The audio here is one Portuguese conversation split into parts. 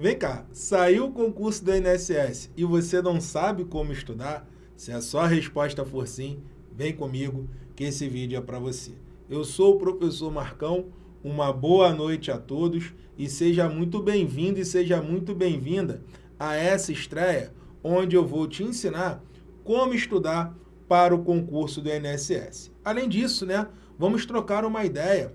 Vem cá, saiu o concurso do INSS e você não sabe como estudar? Se a sua resposta for sim, vem comigo que esse vídeo é para você. Eu sou o professor Marcão, uma boa noite a todos e seja muito bem-vindo e seja muito bem-vinda a essa estreia onde eu vou te ensinar como estudar para o concurso do INSS. Além disso, né, vamos trocar uma ideia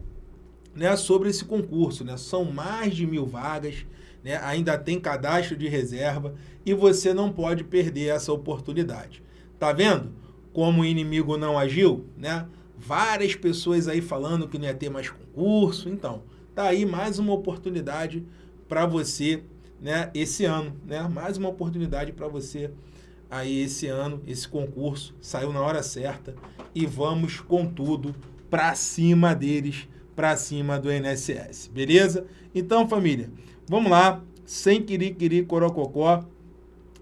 né, sobre esse concurso. Né? São mais de mil vagas, né? ainda tem cadastro de reserva e você não pode perder essa oportunidade. Tá vendo como o inimigo não agiu? Né? Várias pessoas aí falando que não ia ter mais concurso. Então, tá aí mais uma oportunidade para você né, esse ano. Né? Mais uma oportunidade para você aí esse ano, esse concurso saiu na hora certa e vamos com tudo para cima deles para cima do INSS, beleza? Então, família, vamos lá, sem quiri-quiri corococó,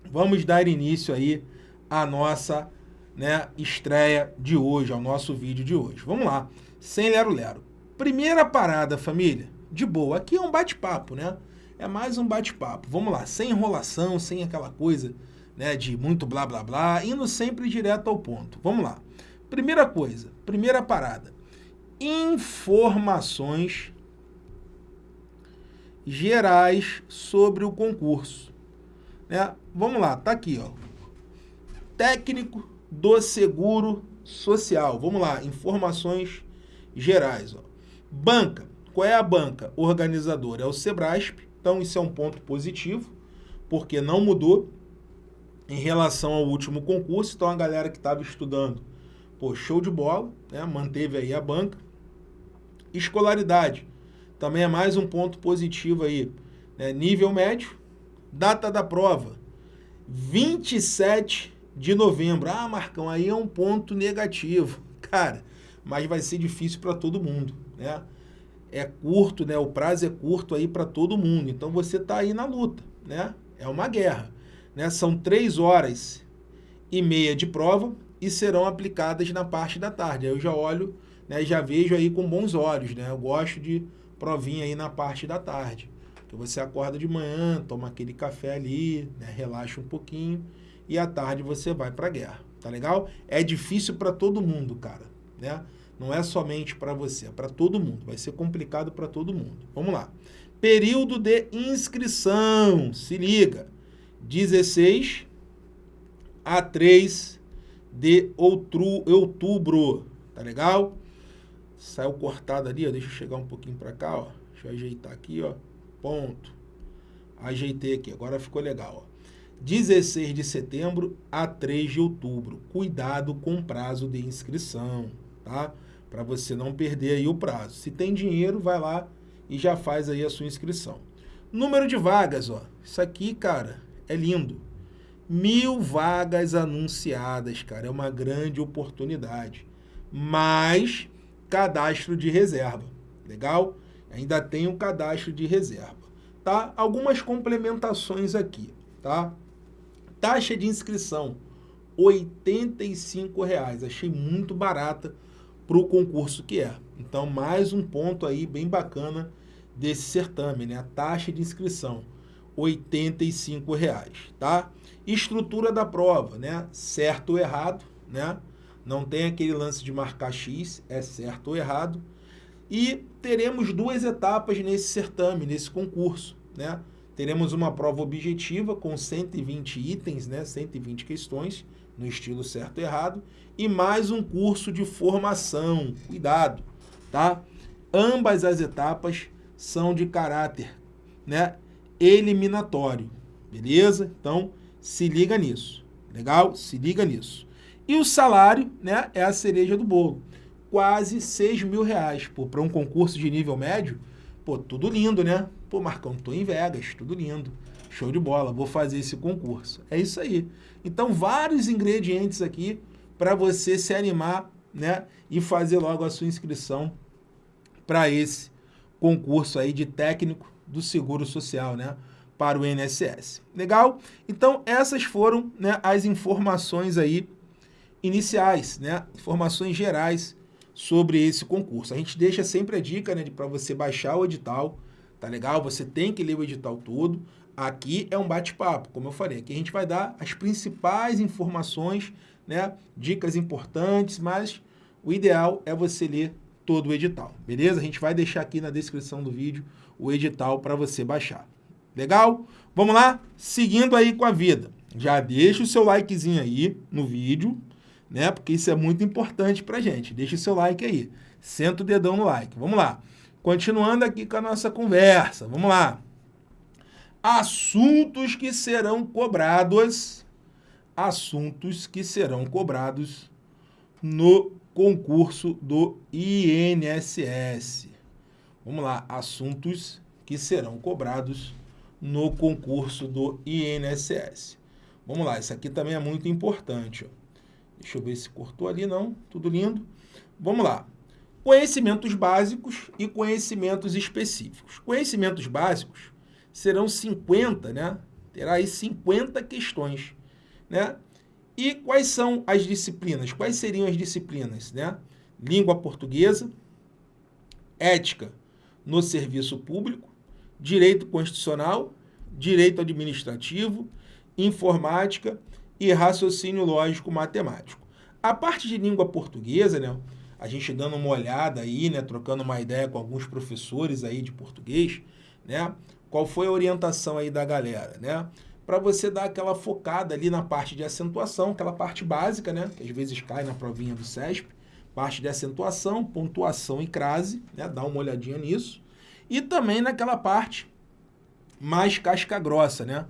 vamos dar início aí à nossa né, estreia de hoje, ao nosso vídeo de hoje. Vamos lá, sem lero-lero. Primeira parada, família, de boa, aqui é um bate-papo, né? É mais um bate-papo. Vamos lá, sem enrolação, sem aquela coisa né, de muito blá blá blá, indo sempre direto ao ponto. Vamos lá. Primeira coisa, primeira parada informações gerais sobre o concurso. Né? Vamos lá, tá aqui, ó. Técnico do Seguro Social. Vamos lá, informações gerais. Ó. Banca. Qual é a banca organizadora? É o Sebrasp. Então, isso é um ponto positivo, porque não mudou em relação ao último concurso. Então, a galera que estava estudando, pô, show de bola, né? manteve aí a banca. Escolaridade, também é mais um ponto positivo aí. Né? Nível médio, data da prova, 27 de novembro. Ah, Marcão, aí é um ponto negativo. Cara, mas vai ser difícil para todo mundo, né? É curto, né? O prazo é curto aí para todo mundo. Então você está aí na luta, né? É uma guerra, né? São três horas e meia de prova e serão aplicadas na parte da tarde. Aí eu já olho né, já vejo aí com bons olhos, né? Eu gosto de provinha aí na parte da tarde. Que você acorda de manhã, toma aquele café ali, né, relaxa um pouquinho e à tarde você vai para a guerra, tá legal? É difícil para todo mundo, cara, né? Não é somente para você, é para todo mundo. Vai ser complicado para todo mundo. Vamos lá. Período de inscrição, se liga. 16 a 3 de outubro, tá legal? Saiu cortado ali, ó. Deixa eu chegar um pouquinho para cá, ó. Deixa eu ajeitar aqui, ó. Ponto. Ajeitei aqui, agora ficou legal, ó. 16 de setembro a 3 de outubro. Cuidado com o prazo de inscrição, tá? Para você não perder aí o prazo. Se tem dinheiro, vai lá e já faz aí a sua inscrição. Número de vagas, ó. Isso aqui, cara, é lindo. Mil vagas anunciadas, cara. É uma grande oportunidade. Mas cadastro de reserva. Legal? Ainda tem o cadastro de reserva. Tá? Algumas complementações aqui, tá? Taxa de inscrição, R$ 85,00. Achei muito barata para o concurso que é. Então, mais um ponto aí bem bacana desse certame, né? A taxa de inscrição, R$ 85,00, tá? Estrutura da prova, né? Certo ou errado, né? Não tem aquele lance de marcar X, é certo ou errado. E teremos duas etapas nesse certame, nesse concurso. Né? Teremos uma prova objetiva com 120 itens, né? 120 questões, no estilo certo e errado, e mais um curso de formação. Cuidado, tá? Ambas as etapas são de caráter né? eliminatório, beleza? Então, se liga nisso, legal? Se liga nisso. E o salário né, é a cereja do bolo. Quase 6 mil reais. Para um concurso de nível médio, pô, tudo lindo, né? Pô, Marcão, tô em Vegas, tudo lindo. Show de bola, vou fazer esse concurso. É isso aí. Então, vários ingredientes aqui para você se animar né, e fazer logo a sua inscrição para esse concurso aí de técnico do Seguro Social, né? Para o INSS. Legal? Então, essas foram né, as informações aí iniciais, né? informações gerais sobre esse concurso. A gente deixa sempre a dica né, para você baixar o edital, tá legal? Você tem que ler o edital todo. Aqui é um bate-papo, como eu falei. Aqui a gente vai dar as principais informações, né? Dicas importantes, mas o ideal é você ler todo o edital, beleza? A gente vai deixar aqui na descrição do vídeo o edital para você baixar. Legal? Vamos lá? Seguindo aí com a vida. Já deixa o seu likezinho aí no vídeo, né? Porque isso é muito importante pra gente. Deixa o seu like aí. Senta o dedão no like. Vamos lá. Continuando aqui com a nossa conversa. Vamos lá. Assuntos que serão cobrados. Assuntos que serão cobrados no concurso do INSS. Vamos lá. Assuntos que serão cobrados no concurso do INSS. Vamos lá, isso aqui também é muito importante. Ó. Deixa eu ver se cortou ali, não. Tudo lindo. Vamos lá. Conhecimentos básicos e conhecimentos específicos. Conhecimentos básicos serão 50, né? Terá aí 50 questões, né? E quais são as disciplinas? Quais seriam as disciplinas, né? Língua portuguesa, ética no serviço público, direito constitucional, direito administrativo, informática e raciocínio lógico matemático. A parte de língua portuguesa, né, a gente dando uma olhada aí, né, trocando uma ideia com alguns professores aí de português, né, qual foi a orientação aí da galera, né? Para você dar aquela focada ali na parte de acentuação, aquela parte básica, né, que às vezes cai na provinha do CESP, parte de acentuação, pontuação e crase, né, dá uma olhadinha nisso. E também naquela parte mais casca grossa, né?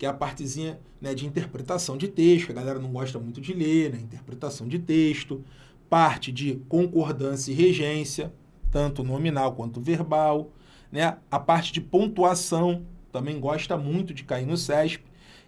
Que é a partezinha né, de interpretação de texto, a galera não gosta muito de ler, né? Interpretação de texto, parte de concordância e regência, tanto nominal quanto verbal, né? A parte de pontuação também gosta muito de cair no CESP,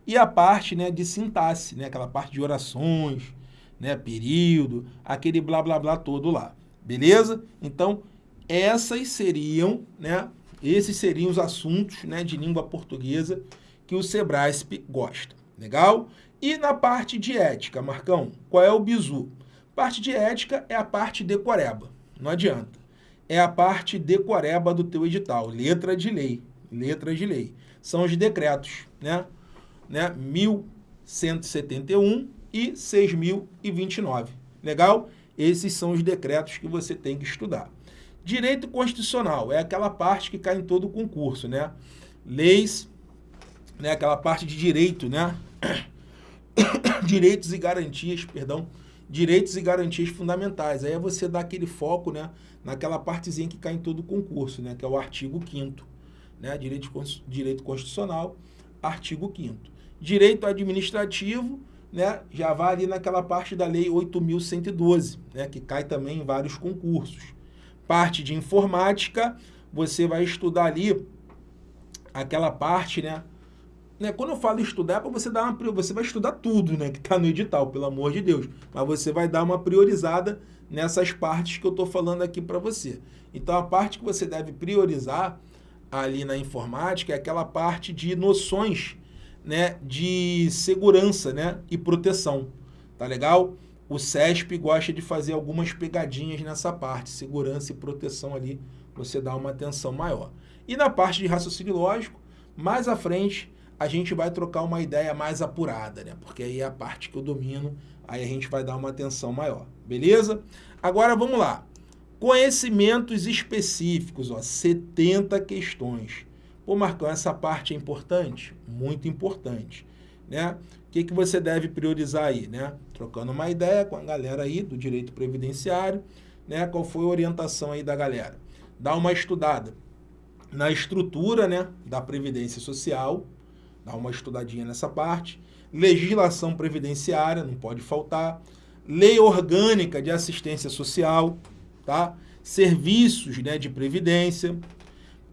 e a parte né, de sintaxe, né? Aquela parte de orações, né? Período, aquele blá blá blá todo lá. Beleza? Então, essas seriam, né? Esses seriam os assuntos né, de língua portuguesa que o Sebrasp gosta. Legal? E na parte de ética, Marcão, qual é o bizu? Parte de ética é a parte decoreba, não adianta. É a parte decoreba do teu edital, letra de lei, letra de lei. São os decretos, né? né? 1171 e 6029. Legal? Esses são os decretos que você tem que estudar. Direito constitucional é aquela parte que cai em todo o concurso, né? Leis, né? aquela parte de direito, né? Direitos e garantias, perdão, direitos e garantias fundamentais. Aí é você dar aquele foco, né? Naquela partezinha que cai em todo o concurso, né? Que é o artigo 5 né? Direito, direito constitucional, artigo 5 Direito administrativo, né? Já vai ali naquela parte da lei 8.112, né? Que cai também em vários concursos parte de informática, você vai estudar ali aquela parte, né? Né? Quando eu falo estudar, é para você dar uma você vai estudar tudo, né, que está no edital, pelo amor de Deus. Mas você vai dar uma priorizada nessas partes que eu estou falando aqui para você. Então a parte que você deve priorizar ali na informática é aquela parte de noções, né, de segurança, né, e proteção. Tá legal? o CESP gosta de fazer algumas pegadinhas nessa parte, segurança e proteção ali, você dá uma atenção maior. E na parte de raciocínio lógico, mais à frente, a gente vai trocar uma ideia mais apurada, né? Porque aí é a parte que eu domino, aí a gente vai dar uma atenção maior, beleza? Agora vamos lá. Conhecimentos específicos, ó, 70 questões. Pô, Marcão, essa parte é importante? Muito importante, né? O que, que você deve priorizar aí, né? Trocando uma ideia com a galera aí do direito previdenciário, né? Qual foi a orientação aí da galera? Dá uma estudada na estrutura, né, da previdência social, dá uma estudadinha nessa parte. Legislação previdenciária, não pode faltar. Lei orgânica de assistência social, tá? Serviços, né, de previdência.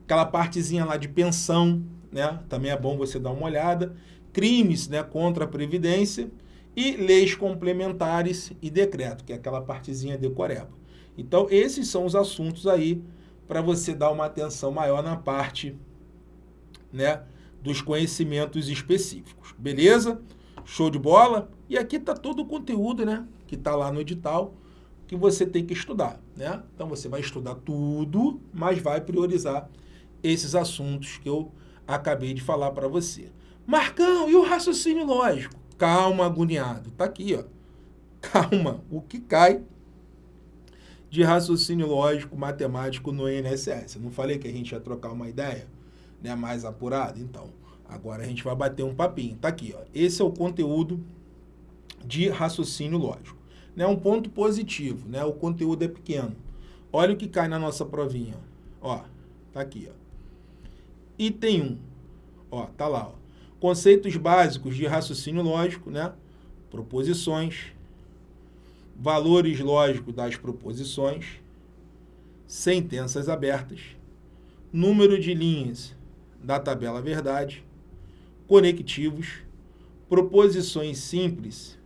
Aquela partezinha lá de pensão, né? Também é bom você dar uma olhada crimes né, contra a Previdência e leis complementares e decreto, que é aquela partezinha de Coreba. Então, esses são os assuntos aí para você dar uma atenção maior na parte né, dos conhecimentos específicos. Beleza? Show de bola? E aqui está todo o conteúdo né, que está lá no edital que você tem que estudar. Né? Então, você vai estudar tudo, mas vai priorizar esses assuntos que eu acabei de falar para você. Marcão, e o raciocínio lógico? Calma, agoniado. Tá aqui, ó. Calma. O que cai de raciocínio lógico matemático no INSS? Não falei que a gente ia trocar uma ideia né, mais apurada? Então, agora a gente vai bater um papinho. Tá aqui, ó. Esse é o conteúdo de raciocínio lógico. Né, um ponto positivo, né? O conteúdo é pequeno. Olha o que cai na nossa provinha. Ó, tá aqui, ó. Item 1. Ó, tá lá, ó. Conceitos básicos de raciocínio lógico, né? Proposições, valores lógicos das proposições, sentenças abertas, número de linhas da tabela verdade, conectivos, proposições simples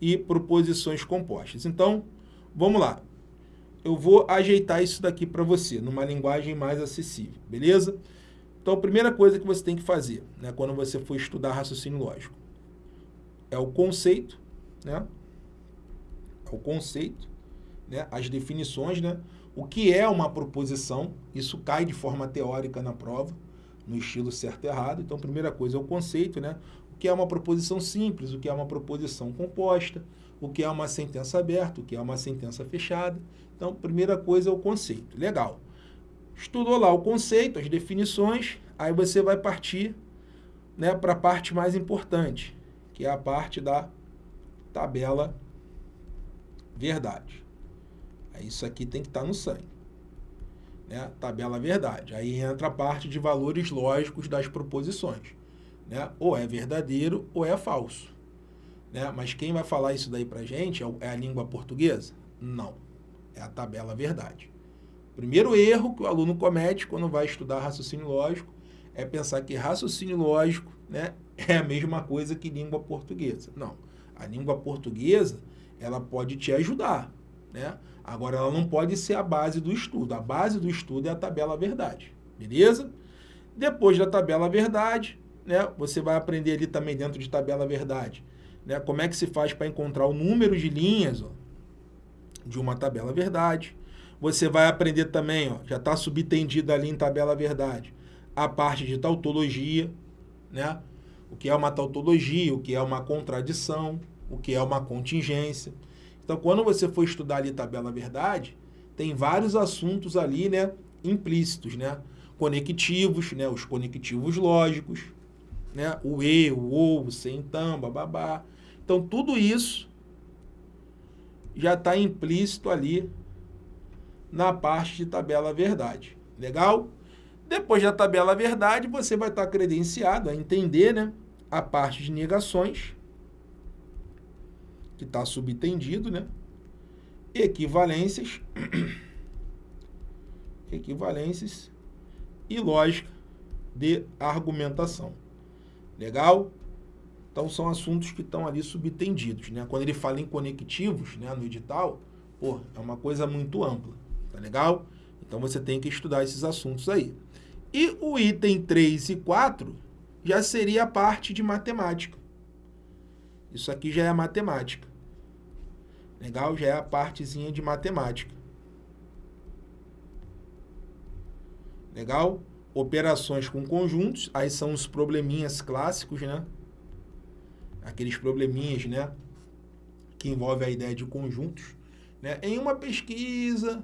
e proposições compostas. Então, vamos lá. Eu vou ajeitar isso daqui para você, numa linguagem mais acessível, beleza? Então, a primeira coisa que você tem que fazer, né, quando você for estudar raciocínio lógico, é o conceito, né? É o conceito, né? As definições, né? O que é uma proposição? Isso cai de forma teórica na prova, no estilo certo e errado. Então, primeira coisa é o conceito, né? O que é uma proposição simples, o que é uma proposição composta, o que é uma sentença aberta, o que é uma sentença fechada. Então, primeira coisa é o conceito. Legal. Estudou lá o conceito, as definições, aí você vai partir né, para a parte mais importante, que é a parte da tabela verdade. Isso aqui tem que estar tá no sangue. Né? Tabela verdade. Aí entra a parte de valores lógicos das proposições. Né? Ou é verdadeiro ou é falso. Né? Mas quem vai falar isso daí para gente é, é a língua portuguesa? Não. É a tabela verdade. Primeiro erro que o aluno comete quando vai estudar raciocínio lógico é pensar que raciocínio lógico né, é a mesma coisa que língua portuguesa. Não. A língua portuguesa ela pode te ajudar. Né? Agora, ela não pode ser a base do estudo. A base do estudo é a tabela verdade. Beleza? Depois da tabela verdade, né, você vai aprender ali também dentro de tabela verdade. Né, como é que se faz para encontrar o número de linhas ó, de uma tabela verdade você vai aprender também, ó, já está subtendido ali em tabela verdade, a parte de tautologia, né? O que é uma tautologia, o que é uma contradição, o que é uma contingência. Então, quando você for estudar ali tabela verdade, tem vários assuntos ali, né, implícitos, né? Conectivos, né, os conectivos lógicos, né? O e, o ou, o sem, então, bababá. Então, tudo isso já está implícito ali na parte de tabela verdade. Legal? Depois da tabela verdade, você vai estar credenciado a entender né, a parte de negações, que está subtendido, né? equivalências, equivalências e lógica de argumentação. Legal? Então, são assuntos que estão ali subtendidos. Né? Quando ele fala em conectivos né, no edital, pô, é uma coisa muito ampla. Tá legal? Então você tem que estudar esses assuntos aí. E o item 3 e 4 já seria a parte de matemática. Isso aqui já é matemática. Legal? Já é a partezinha de matemática. Legal? Operações com conjuntos, aí são os probleminhas clássicos, né? Aqueles probleminhas, né? Que envolve a ideia de conjuntos. Né? Em uma pesquisa,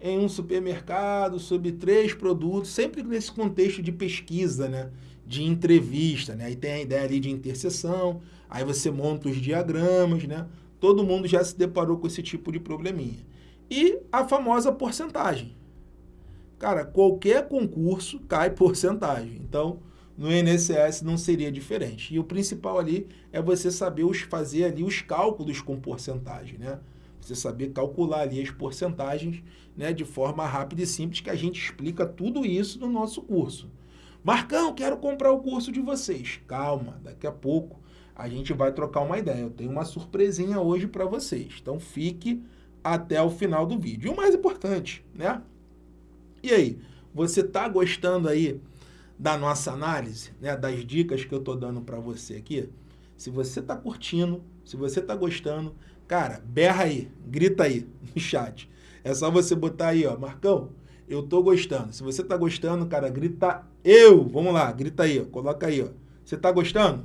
em um supermercado sobre três produtos, sempre nesse contexto de pesquisa, né? de entrevista. Né? Aí tem a ideia ali de interseção, aí você monta os diagramas, né? Todo mundo já se deparou com esse tipo de probleminha. E a famosa porcentagem. Cara, qualquer concurso cai porcentagem. Então, no INSS não seria diferente. E o principal ali é você saber os, fazer ali os cálculos com porcentagem, né? Você saber calcular ali as porcentagens né, de forma rápida e simples, que a gente explica tudo isso no nosso curso. Marcão, quero comprar o curso de vocês. Calma, daqui a pouco a gente vai trocar uma ideia. Eu tenho uma surpresinha hoje para vocês. Então fique até o final do vídeo. E o mais importante, né? E aí, você está gostando aí da nossa análise, né, das dicas que eu estou dando para você aqui? Se você está curtindo, se você está gostando, Cara, berra aí, grita aí no chat. É só você botar aí, ó, Marcão, Eu tô gostando. Se você tá gostando, cara, grita eu. Vamos lá, grita aí, ó. Coloca aí, ó. Você tá gostando?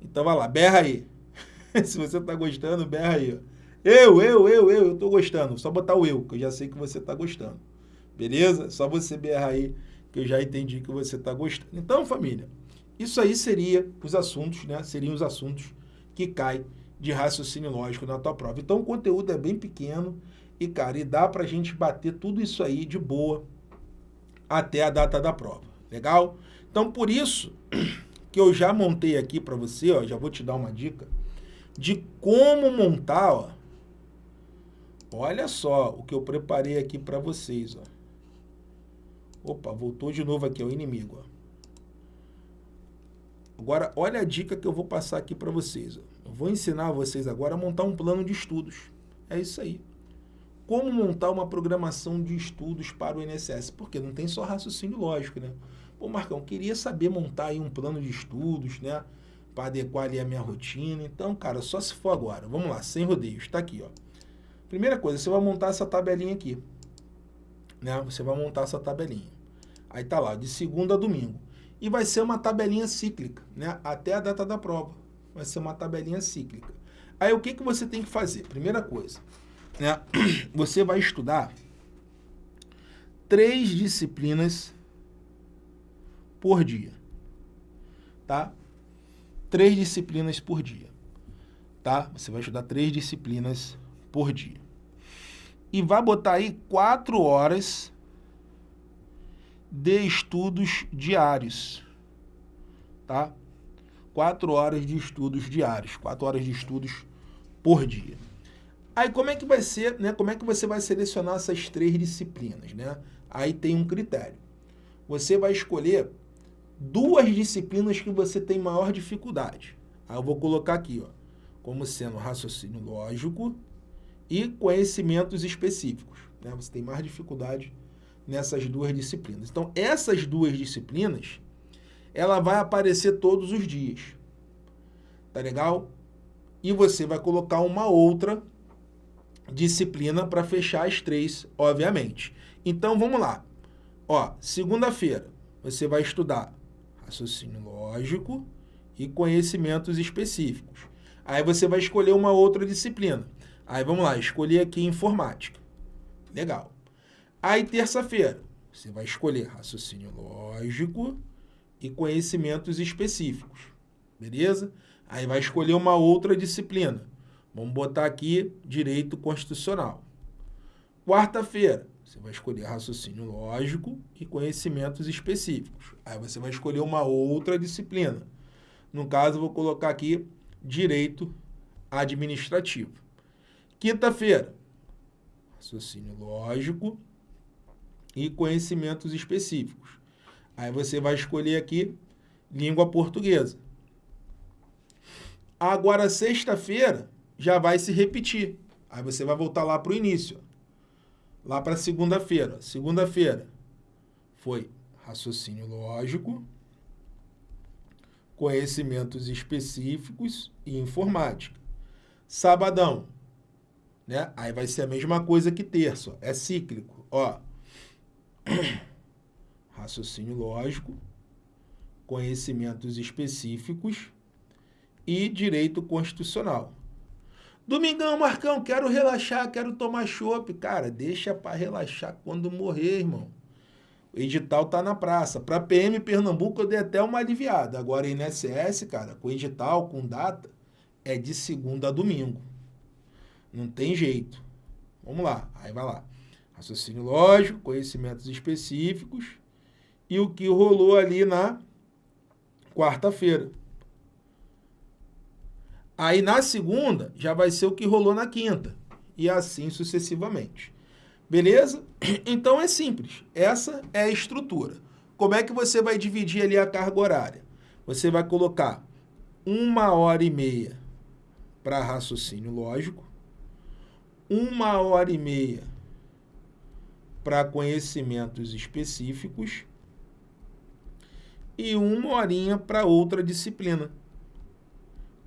Então vai lá, berra aí. Se você tá gostando, berra aí, ó. Eu, eu, eu, eu, eu tô gostando. Só botar o eu, que eu já sei que você tá gostando. Beleza? Só você berrar aí, que eu já entendi que você tá gostando. Então, família, isso aí seria os assuntos, né? Seriam os assuntos que caem de raciocínio lógico na tua prova. Então, o conteúdo é bem pequeno e, cara, e dá pra gente bater tudo isso aí de boa até a data da prova. Legal? Então, por isso que eu já montei aqui para você, ó, já vou te dar uma dica de como montar, ó. Olha só o que eu preparei aqui para vocês, ó. Opa, voltou de novo aqui, o inimigo, ó. Agora, olha a dica que eu vou passar aqui para vocês. Eu vou ensinar vocês agora a montar um plano de estudos. É isso aí. Como montar uma programação de estudos para o INSS? Porque não tem só raciocínio lógico, né? Pô, Marcão, queria saber montar aí um plano de estudos, né? Para adequar ali a minha rotina. Então, cara, só se for agora. Vamos lá, sem rodeios. Está aqui, ó. Primeira coisa, você vai montar essa tabelinha aqui. Né? Você vai montar essa tabelinha. Aí tá lá, de segunda a domingo e vai ser uma tabelinha cíclica, né? até a data da prova. Vai ser uma tabelinha cíclica. Aí o que, que você tem que fazer? Primeira coisa, né? você vai estudar três disciplinas por dia. Tá? Três disciplinas por dia. Tá? Você vai estudar três disciplinas por dia. E vai botar aí quatro horas de estudos diários, tá? Quatro horas de estudos diários, quatro horas de estudos por dia. Aí como é que vai ser, né? Como é que você vai selecionar essas três disciplinas, né? Aí tem um critério. Você vai escolher duas disciplinas que você tem maior dificuldade. Aí eu vou colocar aqui, ó, como sendo raciocínio lógico e conhecimentos específicos. Né? Você tem mais dificuldade nessas duas disciplinas. Então, essas duas disciplinas, ela vai aparecer todos os dias. Tá legal? E você vai colocar uma outra disciplina para fechar as três, obviamente. Então, vamos lá. Ó, segunda-feira, você vai estudar raciocínio lógico e conhecimentos específicos. Aí você vai escolher uma outra disciplina. Aí vamos lá, escolher aqui informática. Legal. Aí, terça-feira, você vai escolher raciocínio lógico e conhecimentos específicos. Beleza? Aí vai escolher uma outra disciplina. Vamos botar aqui direito constitucional. Quarta-feira, você vai escolher raciocínio lógico e conhecimentos específicos. Aí você vai escolher uma outra disciplina. No caso, vou colocar aqui direito administrativo. Quinta-feira, raciocínio lógico e conhecimentos específicos. Aí você vai escolher aqui língua portuguesa. Agora, sexta-feira, já vai se repetir. Aí você vai voltar lá para o início. Lá para segunda-feira. Segunda-feira foi raciocínio lógico, conhecimentos específicos e informática. Sabadão, né? Aí vai ser a mesma coisa que terça, é cíclico. Ó, raciocínio lógico, conhecimentos específicos e direito constitucional. Domingão, Marcão, quero relaxar, quero tomar chopp. Cara, deixa para relaxar quando morrer, irmão. O edital tá na praça. Para PM Pernambuco eu dei até uma aliviada. Agora INSS, cara, com edital, com data, é de segunda a domingo. Não tem jeito. Vamos lá, aí vai lá raciocínio lógico, conhecimentos específicos e o que rolou ali na quarta-feira. Aí na segunda já vai ser o que rolou na quinta e assim sucessivamente. Beleza? Então é simples. Essa é a estrutura. Como é que você vai dividir ali a carga horária? Você vai colocar uma hora e meia para raciocínio lógico, uma hora e meia para conhecimentos específicos e uma horinha para outra disciplina,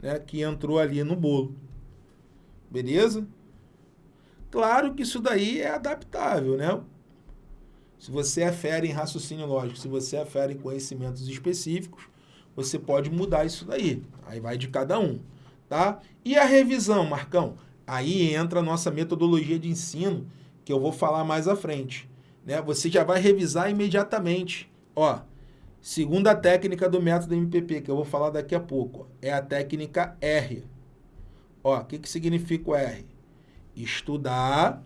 né, que entrou ali no bolo. Beleza? Claro que isso daí é adaptável, né? Se você é em raciocínio lógico, se você é em conhecimentos específicos, você pode mudar isso daí. Aí vai de cada um, tá? E a revisão, Marcão? Aí entra a nossa metodologia de ensino, que eu vou falar mais à frente. Né? Você já vai revisar imediatamente. Ó, segunda técnica do método MPP, que eu vou falar daqui a pouco, é a técnica R. O que, que significa o R? Estudar,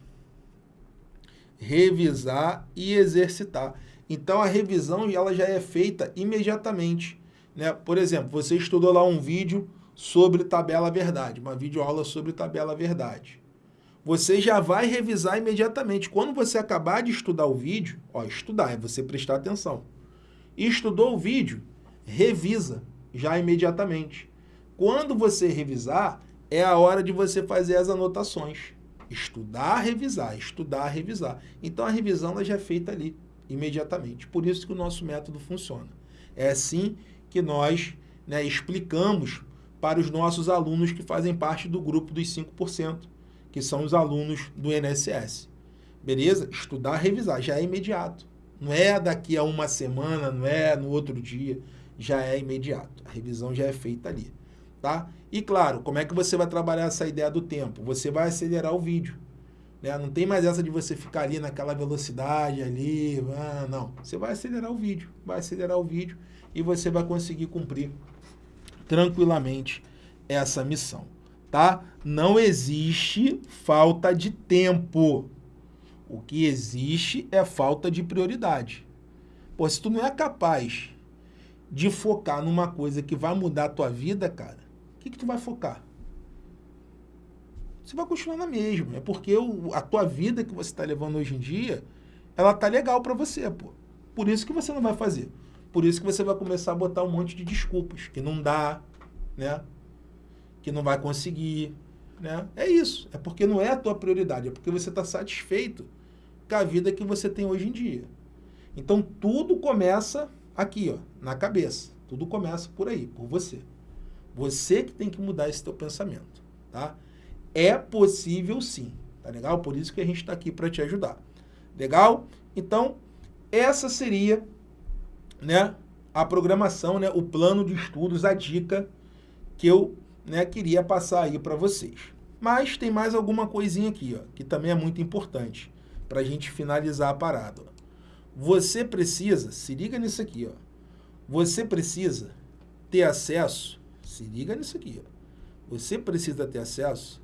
revisar e exercitar. Então a revisão ela já é feita imediatamente. Né? Por exemplo, você estudou lá um vídeo sobre tabela verdade, uma videoaula sobre tabela verdade. Você já vai revisar imediatamente. Quando você acabar de estudar o vídeo, ó, estudar é você prestar atenção. Estudou o vídeo, revisa já imediatamente. Quando você revisar, é a hora de você fazer as anotações. Estudar, revisar, estudar, revisar. Então a revisão ela já é feita ali, imediatamente. Por isso que o nosso método funciona. É assim que nós né, explicamos para os nossos alunos que fazem parte do grupo dos 5%, que são os alunos do INSS. Beleza? Estudar, revisar, já é imediato. Não é daqui a uma semana, não é no outro dia, já é imediato. A revisão já é feita ali tá? E claro, como é que você vai trabalhar essa ideia do tempo? Você vai acelerar o vídeo. Né? Não tem mais essa de você ficar ali naquela velocidade ali, ah, não. Você vai acelerar o vídeo, vai acelerar o vídeo e você vai conseguir cumprir tranquilamente essa missão, tá? Não existe falta de tempo. O que existe é falta de prioridade. Pô, se tu não é capaz de focar numa coisa que vai mudar a tua vida, cara, que, que tu vai focar? Você vai continuar na mesma. É porque o, a tua vida que você está levando hoje em dia, ela tá legal para você, pô. Por isso que você não vai fazer. Por isso que você vai começar a botar um monte de desculpas. Que não dá, né? Que não vai conseguir, né? É isso. É porque não é a tua prioridade. É porque você está satisfeito com a vida que você tem hoje em dia. Então, tudo começa aqui, ó, na cabeça. Tudo começa por aí, por você. Você que tem que mudar esse teu pensamento, tá? É possível sim, tá legal? Por isso que a gente está aqui para te ajudar. Legal? Então, essa seria, né, a programação, né, o plano de estudos, a dica que eu, né, queria passar aí para vocês. Mas tem mais alguma coisinha aqui, ó, que também é muito importante para a gente finalizar a parada. Ó. Você precisa, se liga nisso aqui, ó. Você precisa ter acesso se liga nisso aqui. Ó. Você precisa ter acesso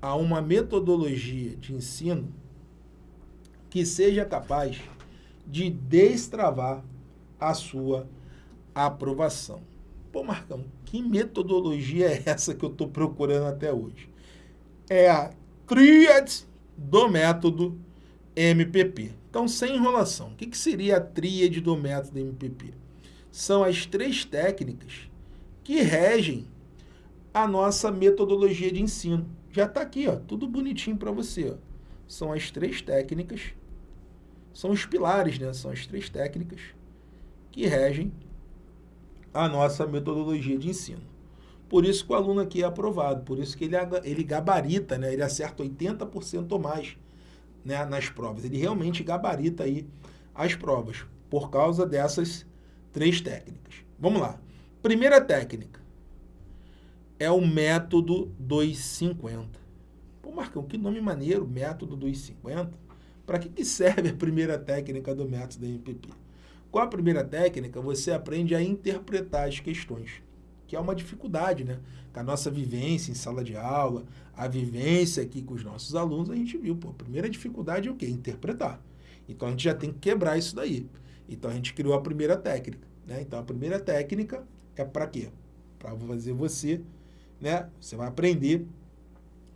a uma metodologia de ensino que seja capaz de destravar a sua aprovação. Pô, Marcão, que metodologia é essa que eu estou procurando até hoje? É a tríade do método MPP. Então, sem enrolação, o que, que seria a tríade do método MPP? São as três técnicas que regem a nossa metodologia de ensino. Já está aqui, ó, tudo bonitinho para você. Ó. São as três técnicas, são os pilares, né? São as três técnicas que regem a nossa metodologia de ensino. Por isso que o aluno aqui é aprovado, por isso que ele, ele gabarita, né? ele acerta 80% ou mais né? nas provas. Ele realmente gabarita aí as provas, por causa dessas três técnicas. Vamos lá. Primeira técnica é o método 250. Pô, Marcão, que nome maneiro, método 250. Para que, que serve a primeira técnica do método MPP? Com a primeira técnica, você aprende a interpretar as questões, que é uma dificuldade, né? Com a nossa vivência em sala de aula, a vivência aqui com os nossos alunos, a gente viu, pô, a primeira dificuldade é o quê? Interpretar. Então, a gente já tem que quebrar isso daí. Então, a gente criou a primeira técnica. Né? Então, a primeira técnica é para quê? Para fazer você, né? Você vai aprender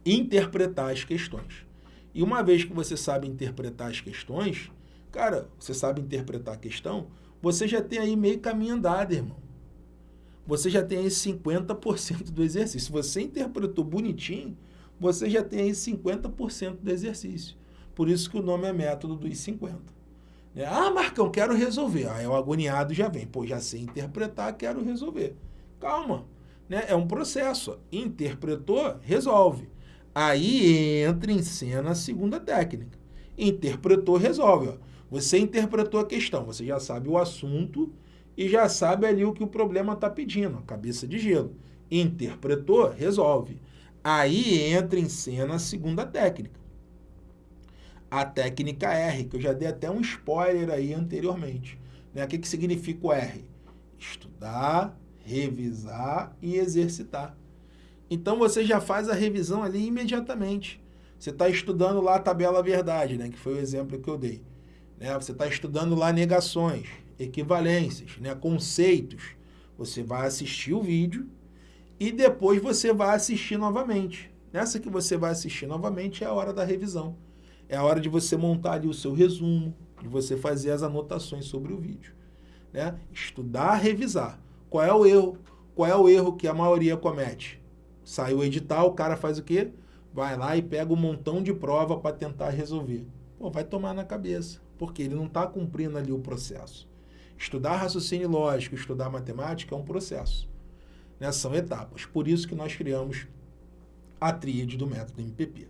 a interpretar as questões. E uma vez que você sabe interpretar as questões, cara, você sabe interpretar a questão, você já tem aí meio caminho andado, irmão. Você já tem aí 50% do exercício. Se você interpretou bonitinho, você já tem aí 50% do exercício. Por isso que o nome é método dos 50. É, ah, Marcão, quero resolver. Aí o agoniado já vem. Pô, já sei interpretar, quero resolver. Calma. Né? É um processo. Interpretou, resolve. Aí entra em cena a segunda técnica. Interpretou, resolve. Ó. Você interpretou a questão, você já sabe o assunto e já sabe ali o que o problema está pedindo, cabeça de gelo. Interpretou, resolve. Aí entra em cena a segunda técnica. A técnica R, que eu já dei até um spoiler aí anteriormente. Né? O que, que significa o R? Estudar, revisar e exercitar. Então você já faz a revisão ali imediatamente. Você está estudando lá a tabela verdade, né? que foi o exemplo que eu dei. Né? Você está estudando lá negações, equivalências, né? conceitos. Você vai assistir o vídeo e depois você vai assistir novamente. Nessa que você vai assistir novamente é a hora da revisão. É a hora de você montar ali o seu resumo, de você fazer as anotações sobre o vídeo. Né? Estudar, revisar. Qual é o erro? Qual é o erro que a maioria comete? Sai o edital, o cara faz o quê? Vai lá e pega um montão de prova para tentar resolver. Pô, vai tomar na cabeça, porque ele não está cumprindo ali o processo. Estudar raciocínio lógico, estudar matemática é um processo né, são etapas. Por isso que nós criamos a tríade do método MPP.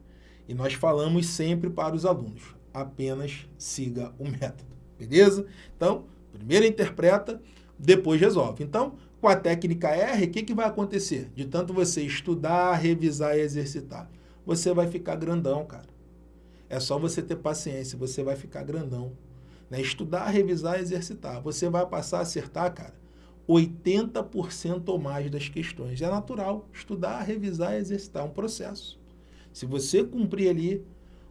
E nós falamos sempre para os alunos, apenas siga o método, beleza? Então, primeiro interpreta, depois resolve. Então, com a técnica R, o que, que vai acontecer? De tanto você estudar, revisar e exercitar, você vai ficar grandão, cara. É só você ter paciência, você vai ficar grandão. Né? Estudar, revisar e exercitar. Você vai passar a acertar, cara, 80% ou mais das questões. É natural estudar, revisar exercitar, um processo. Se você cumprir ali,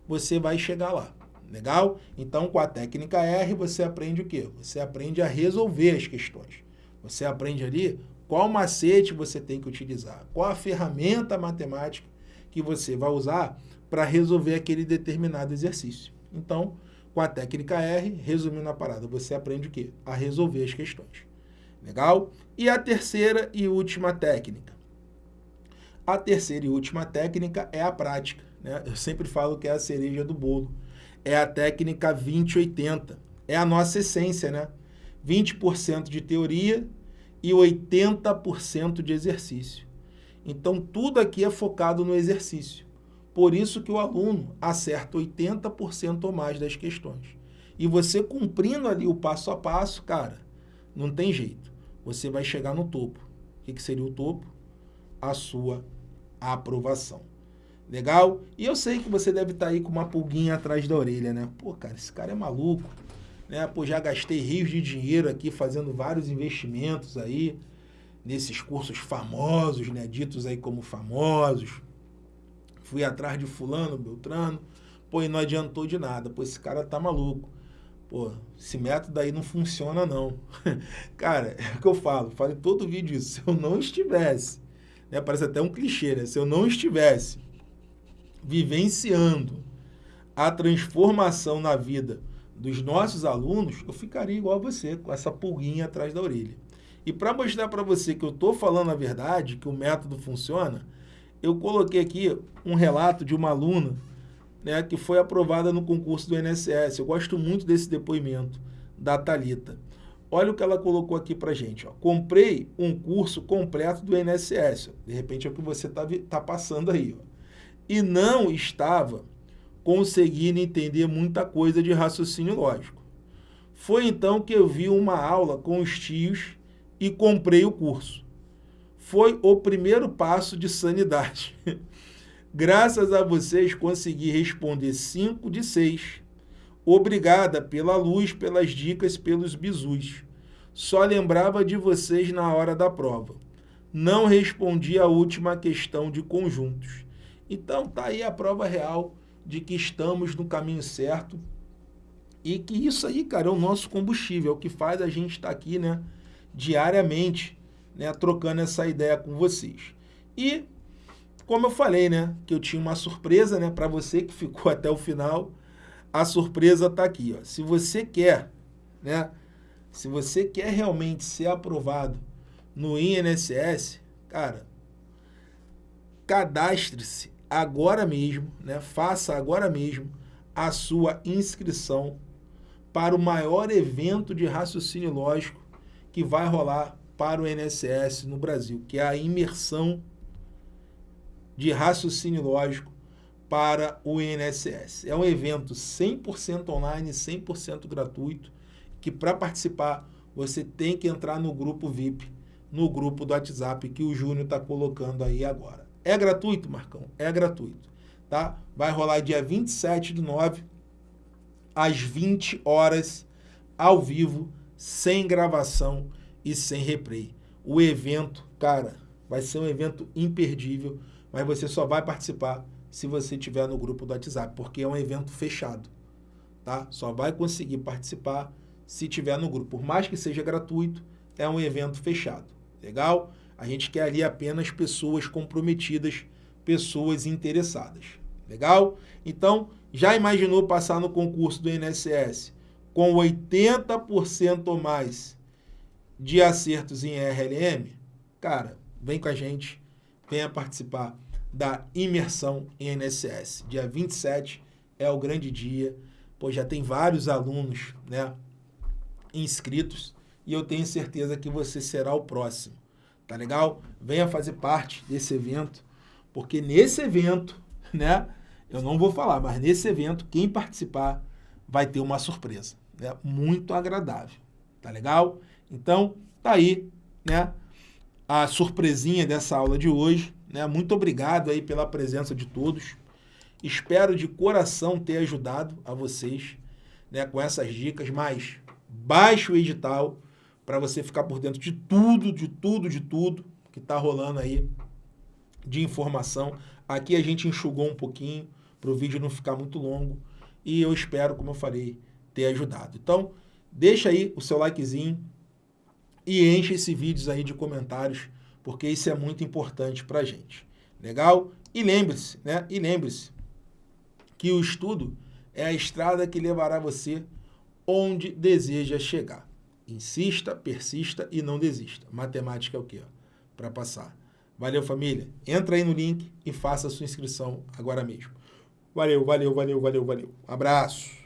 você vai chegar lá. Legal? Então, com a técnica R, você aprende o quê? Você aprende a resolver as questões. Você aprende ali qual macete você tem que utilizar, qual a ferramenta matemática que você vai usar para resolver aquele determinado exercício. Então, com a técnica R, resumindo a parada, você aprende o quê? A resolver as questões. Legal? E a terceira e última técnica. A terceira e última técnica é a prática. Né? Eu sempre falo que é a cereja do bolo. É a técnica 20-80. É a nossa essência, né? 20% de teoria e 80% de exercício. Então, tudo aqui é focado no exercício. Por isso que o aluno acerta 80% ou mais das questões. E você cumprindo ali o passo a passo, cara, não tem jeito. Você vai chegar no topo. O que, que seria o topo? A sua aprovação. Legal? E eu sei que você deve estar tá aí com uma pulguinha atrás da orelha, né? Pô, cara, esse cara é maluco. Né? Pô, já gastei rios de dinheiro aqui fazendo vários investimentos aí nesses cursos famosos, né? Ditos aí como famosos. Fui atrás de fulano, Beltrano. Pô, e não adiantou de nada. Pô, esse cara tá maluco pô, esse método aí não funciona não. Cara, é o que eu falo, falo em todo vídeo isso, se eu não estivesse, né, parece até um clichê, né, se eu não estivesse vivenciando a transformação na vida dos nossos alunos, eu ficaria igual a você, com essa pulguinha atrás da orelha. E para mostrar para você que eu estou falando a verdade, que o método funciona, eu coloquei aqui um relato de uma aluna né, que foi aprovada no concurso do INSS. Eu gosto muito desse depoimento da Talita. Olha o que ela colocou aqui para gente. Ó. Comprei um curso completo do INSS. De repente é o que você está tá passando aí. Ó. E não estava conseguindo entender muita coisa de raciocínio lógico. Foi então que eu vi uma aula com os tios e comprei o curso. Foi o primeiro passo de sanidade. Graças a vocês consegui responder 5 de 6. Obrigada pela luz, pelas dicas, pelos bizus. Só lembrava de vocês na hora da prova. Não respondi a última questão de conjuntos. Então tá aí a prova real de que estamos no caminho certo e que isso aí, cara, é o nosso combustível, é o que faz a gente estar tá aqui, né, diariamente, né, trocando essa ideia com vocês. E como eu falei, né, que eu tinha uma surpresa, né, para você que ficou até o final, a surpresa está aqui, ó. Se você quer, né, se você quer realmente ser aprovado no INSS, cara, cadastre-se agora mesmo, né, faça agora mesmo a sua inscrição para o maior evento de raciocínio lógico que vai rolar para o INSS no Brasil, que é a imersão de raciocínio lógico para o INSS. É um evento 100% online, 100% gratuito, que para participar você tem que entrar no grupo VIP, no grupo do WhatsApp que o Júnior está colocando aí agora. É gratuito, Marcão? É gratuito. Tá? Vai rolar dia 27 de 9, às 20 horas, ao vivo, sem gravação e sem replay. O evento, cara, vai ser um evento imperdível, mas você só vai participar se você estiver no grupo do WhatsApp, porque é um evento fechado, tá? Só vai conseguir participar se estiver no grupo. Por mais que seja gratuito, é um evento fechado, legal? A gente quer ali apenas pessoas comprometidas, pessoas interessadas, legal? Então, já imaginou passar no concurso do INSS com 80% ou mais de acertos em RLM? Cara, vem com a gente, venha participar da imersão em INSS. Dia 27 é o grande dia, pois já tem vários alunos né, inscritos e eu tenho certeza que você será o próximo. Tá legal? Venha fazer parte desse evento, porque nesse evento, né, eu não vou falar, mas nesse evento, quem participar vai ter uma surpresa, né, muito agradável. Tá legal? Então, tá aí, né, a surpresinha dessa aula de hoje. Né? Muito obrigado aí pela presença de todos. Espero de coração ter ajudado a vocês né, com essas dicas, mas baixe o edital para você ficar por dentro de tudo, de tudo, de tudo que está rolando aí de informação. Aqui a gente enxugou um pouquinho para o vídeo não ficar muito longo e eu espero, como eu falei, ter ajudado. Então, deixa aí o seu likezinho e enche esse vídeo aí de comentários porque isso é muito importante para a gente. Legal? E lembre-se, né? E lembre-se que o estudo é a estrada que levará você onde deseja chegar. Insista, persista e não desista. Matemática é o quê? Para passar. Valeu, família. Entra aí no link e faça a sua inscrição agora mesmo. Valeu, valeu, valeu, valeu, valeu. Abraço.